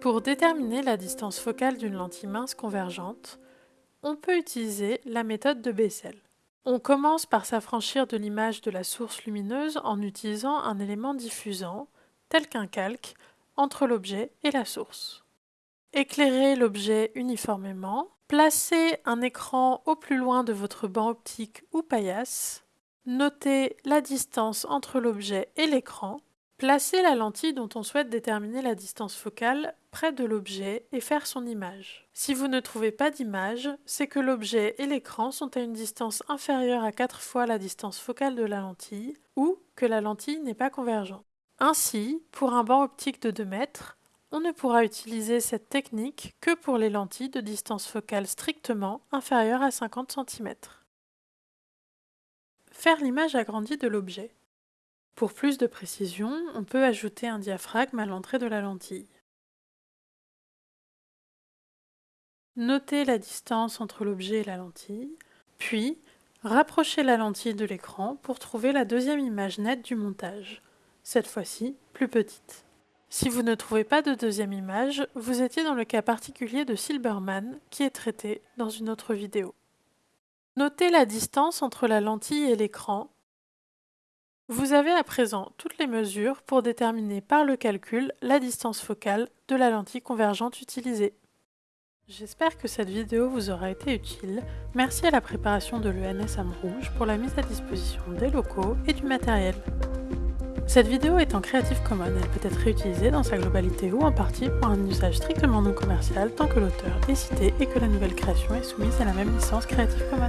Pour déterminer la distance focale d'une lentille mince convergente, on peut utiliser la méthode de Bessel. On commence par s'affranchir de l'image de la source lumineuse en utilisant un élément diffusant, tel qu'un calque, entre l'objet et la source. Éclairez l'objet uniformément, placez un écran au plus loin de votre banc optique ou paillasse, notez la distance entre l'objet et l'écran, placez la lentille dont on souhaite déterminer la distance focale près de l'objet et faire son image. Si vous ne trouvez pas d'image, c'est que l'objet et l'écran sont à une distance inférieure à 4 fois la distance focale de la lentille ou que la lentille n'est pas convergente. Ainsi, pour un banc optique de 2 mètres, on ne pourra utiliser cette technique que pour les lentilles de distance focale strictement inférieure à 50 cm. Faire l'image agrandie de l'objet. Pour plus de précision, on peut ajouter un diaphragme à l'entrée de la lentille. Notez la distance entre l'objet et la lentille, puis rapprochez la lentille de l'écran pour trouver la deuxième image nette du montage cette fois-ci plus petite. Si vous ne trouvez pas de deuxième image, vous étiez dans le cas particulier de Silberman qui est traité dans une autre vidéo. Notez la distance entre la lentille et l'écran. Vous avez à présent toutes les mesures pour déterminer par le calcul la distance focale de la lentille convergente utilisée. J'espère que cette vidéo vous aura été utile. Merci à la préparation de l'ENS Rouge pour la mise à disposition des locaux et du matériel. Cette vidéo est en Creative Commons, elle peut être réutilisée dans sa globalité ou en partie pour un usage strictement non commercial tant que l'auteur est cité et que la nouvelle création est soumise à la même licence Creative Commons.